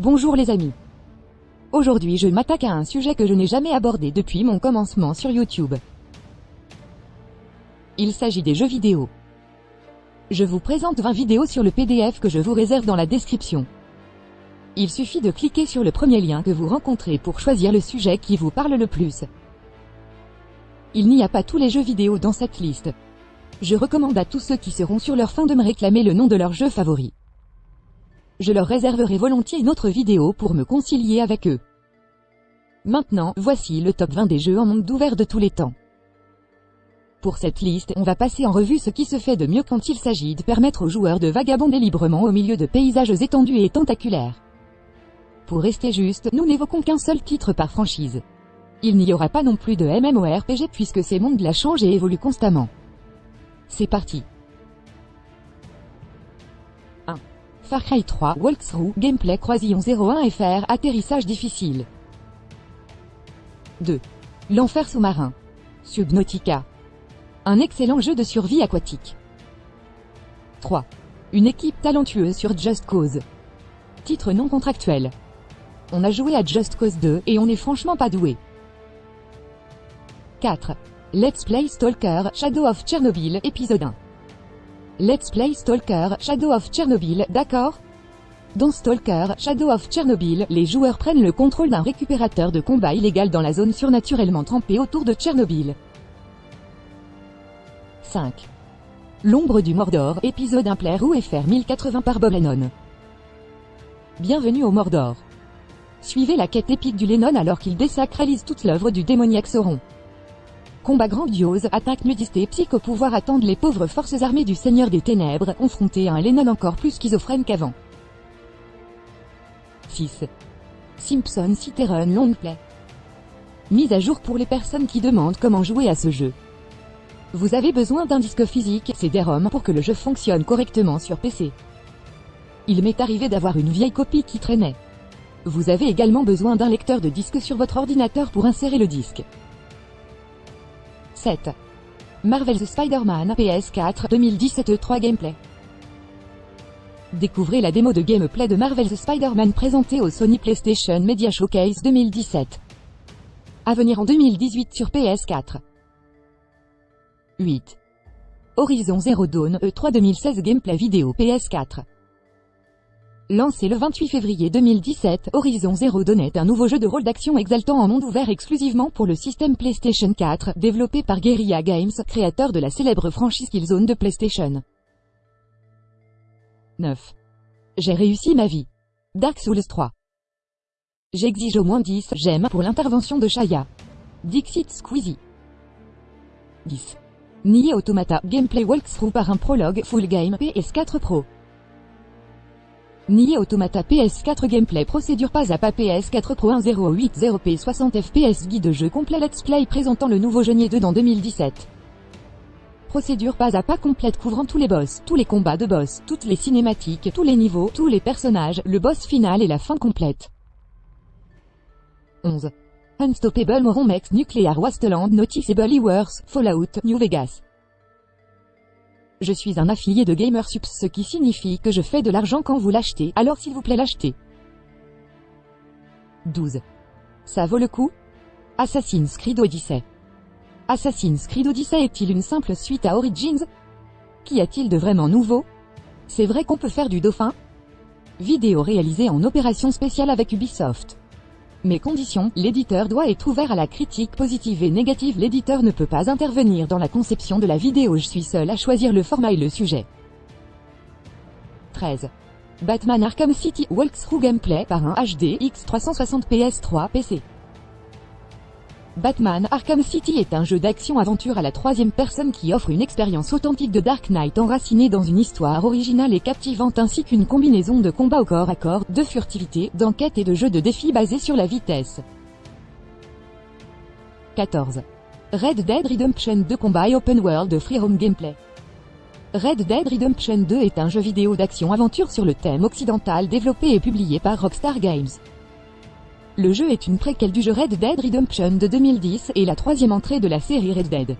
Bonjour les amis. Aujourd'hui je m'attaque à un sujet que je n'ai jamais abordé depuis mon commencement sur YouTube. Il s'agit des jeux vidéo. Je vous présente 20 vidéos sur le PDF que je vous réserve dans la description. Il suffit de cliquer sur le premier lien que vous rencontrez pour choisir le sujet qui vous parle le plus. Il n'y a pas tous les jeux vidéo dans cette liste. Je recommande à tous ceux qui seront sur leur fin de me réclamer le nom de leur jeu favori. Je leur réserverai volontiers une autre vidéo pour me concilier avec eux. Maintenant, voici le top 20 des jeux en monde ouvert de tous les temps. Pour cette liste, on va passer en revue ce qui se fait de mieux quand il s'agit de permettre aux joueurs de vagabonder librement au milieu de paysages étendus et tentaculaires. Pour rester juste, nous n'évoquons qu'un seul titre par franchise. Il n'y aura pas non plus de MMORPG puisque ces mondes-là changent et évoluent constamment. C'est parti. Far Cry 3 Walkthrough Gameplay Croisillon 01 FR Atterrissage difficile. 2. L'enfer sous-marin. Subnautica. Un excellent jeu de survie aquatique. 3. Une équipe talentueuse sur Just Cause. Titre non contractuel. On a joué à Just Cause 2 et on n'est franchement pas doué. 4. Let's Play Stalker Shadow of Chernobyl épisode 1 Let's Play Stalker Shadow of Chernobyl, d'accord? Dans Stalker Shadow of Chernobyl, les joueurs prennent le contrôle d'un récupérateur de combat illégal dans la zone surnaturellement trempée autour de Tchernobyl. 5. L'ombre du Mordor, épisode 1 Plaire ou FR 1080 par Bob Lennon. Bienvenue au Mordor. Suivez la quête épique du Lennon alors qu'il désacralise toute l'œuvre du démoniaque Sauron. Combat grandiose, attaque nudiste et psycho pouvoir attendent les pauvres forces armées du Seigneur des Ténèbres, confrontées à un Lennon encore plus schizophrène qu'avant. 6. Simpson City Run Long Play. Mise à jour pour les personnes qui demandent comment jouer à ce jeu. Vous avez besoin d'un disque physique, CD-ROM, pour que le jeu fonctionne correctement sur PC. Il m'est arrivé d'avoir une vieille copie qui traînait. Vous avez également besoin d'un lecteur de disque sur votre ordinateur pour insérer le disque. 7. Marvel's Spider-Man PS4 2017 3 Gameplay Découvrez la démo de gameplay de Marvel's Spider-Man présentée au Sony PlayStation Media Showcase 2017. À venir en 2018 sur PS4. 8. Horizon Zero Dawn E3 2016 Gameplay vidéo PS4 Lancé le 28 février 2017, Horizon Zero est un nouveau jeu de rôle d'action exaltant en monde ouvert exclusivement pour le système PlayStation 4, développé par Guerrilla Games, créateur de la célèbre franchise Killzone de PlayStation. 9. J'ai réussi ma vie. Dark Souls 3. J'exige au moins 10 j'aime pour l'intervention de Shaya. Dixit Squeezie. 10. Nier Automata Gameplay Walkthrough par un prologue Full Game PS4 Pro. Nier Automata PS4 Gameplay Procédure pas à pas PS4 Pro 1080p 60 fps Guide jeu complet Let's Play présentant le nouveau Genier 2 dans 2017. Procédure pas à pas complète couvrant tous les boss, tous les combats de boss, toutes les cinématiques, tous les niveaux, tous les personnages, le boss final et la fin complète. 11. Unstoppable Moronmex Nuclear Wasteland Noticeable Worse, Fallout, New Vegas. Je suis un affilié de GamerSups ce qui signifie que je fais de l'argent quand vous l'achetez, alors s'il vous plaît l'achetez. 12. Ça vaut le coup? Assassin's Creed Odyssey. Assassin's Creed Odyssey est-il une simple suite à Origins? Qu'y a-t-il de vraiment nouveau? C'est vrai qu'on peut faire du dauphin? Vidéo réalisée en opération spéciale avec Ubisoft. Mes conditions, l'éditeur doit être ouvert à la critique positive et négative. L'éditeur ne peut pas intervenir dans la conception de la vidéo. Je suis seul à choisir le format et le sujet. 13. Batman Arkham City Walkthrough Gameplay par un HD X360 PS3 PC. Batman Arkham City est un jeu d'action-aventure à la troisième personne qui offre une expérience authentique de Dark Knight enracinée dans une histoire originale et captivante ainsi qu'une combinaison de combat au corps à corps, de furtivité, d'enquête et de jeux de défis basés sur la vitesse. 14. Red Dead Redemption 2 Combat Open World Free Roam Gameplay. Red Dead Redemption 2 est un jeu vidéo d'action-aventure sur le thème occidental développé et publié par Rockstar Games. Le jeu est une préquelle du jeu Red Dead Redemption de 2010 et la troisième entrée de la série Red Dead.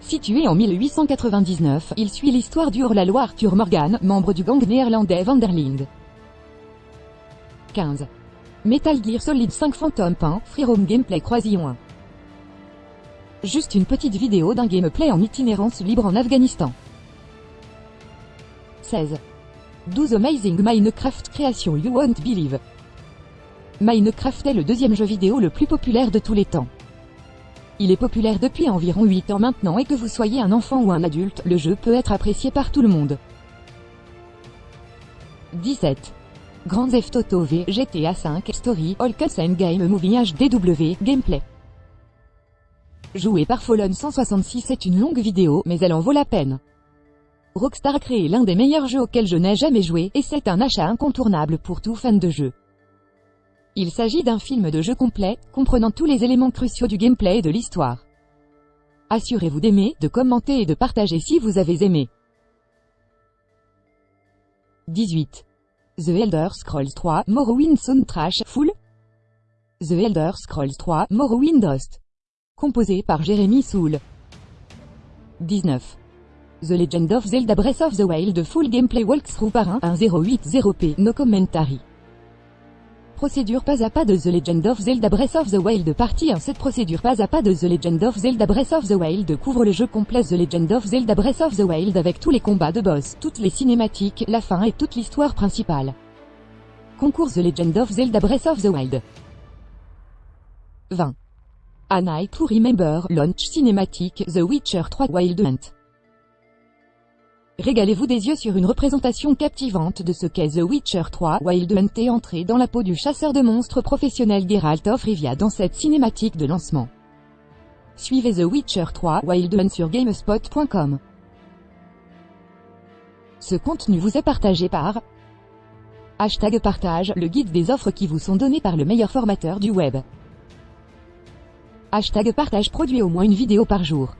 Situé en 1899, il suit l'histoire du hors-la-loi Arthur Morgan, membre du gang néerlandais Vanderlinde. 15. Metal Gear Solid 5 Phantom Pain, Free Roam Gameplay Croisillon 1. Juste une petite vidéo d'un gameplay en itinérance libre en Afghanistan. 16. 12 Amazing Minecraft Création You Won't Believe. Minecraft est le deuxième jeu vidéo le plus populaire de tous les temps. Il est populaire depuis environ 8 ans maintenant et que vous soyez un enfant ou un adulte, le jeu peut être apprécié par tout le monde. 17. Grand Theft Auto V, GTA 5, Story, All Cutscene Game Movie HDW, Gameplay. Joué par Fallen 166 est une longue vidéo, mais elle en vaut la peine. Rockstar a créé l'un des meilleurs jeux auxquels je n'ai jamais joué, et c'est un achat incontournable pour tout fan de jeu. Il s'agit d'un film de jeu complet, comprenant tous les éléments cruciaux du gameplay et de l'histoire. Assurez-vous d'aimer, de commenter et de partager si vous avez aimé. 18. The Elder Scrolls 3 Morrowind Soundtrack Full The Elder Scrolls 3 Morrowind Dust Composé par Jeremy Soule 19. The Legend of Zelda Breath of the Wild Full Gameplay Walkthrough par 1 1080p No Commentary Procédure pas à pas de The Legend of Zelda Breath of the Wild Partie 1 Cette procédure pas à pas de The Legend of Zelda Breath of the Wild couvre le jeu complet The Legend of Zelda Breath of the Wild avec tous les combats de boss, toutes les cinématiques, la fin et toute l'histoire principale. Concours The Legend of Zelda Breath of the Wild 20. A Night to Remember Launch Cinématique The Witcher 3 Wild Hunt Régalez-vous des yeux sur une représentation captivante de ce qu'est The Witcher 3 Wild Hunt et entrez dans la peau du chasseur de monstres professionnel Geralt of Rivia dans cette cinématique de lancement. Suivez The Witcher 3 Wild Hunt sur Gamespot.com. Ce contenu vous est partagé par Hashtag partage, le guide des offres qui vous sont données par le meilleur formateur du web. Hashtag partage produit au moins une vidéo par jour.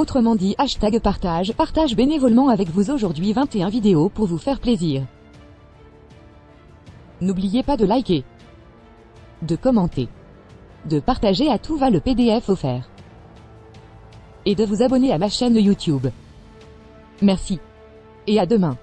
Autrement dit, hashtag partage, partage bénévolement avec vous aujourd'hui 21 vidéos pour vous faire plaisir. N'oubliez pas de liker, de commenter, de partager à tout va le PDF offert, et de vous abonner à ma chaîne YouTube. Merci. Et à demain.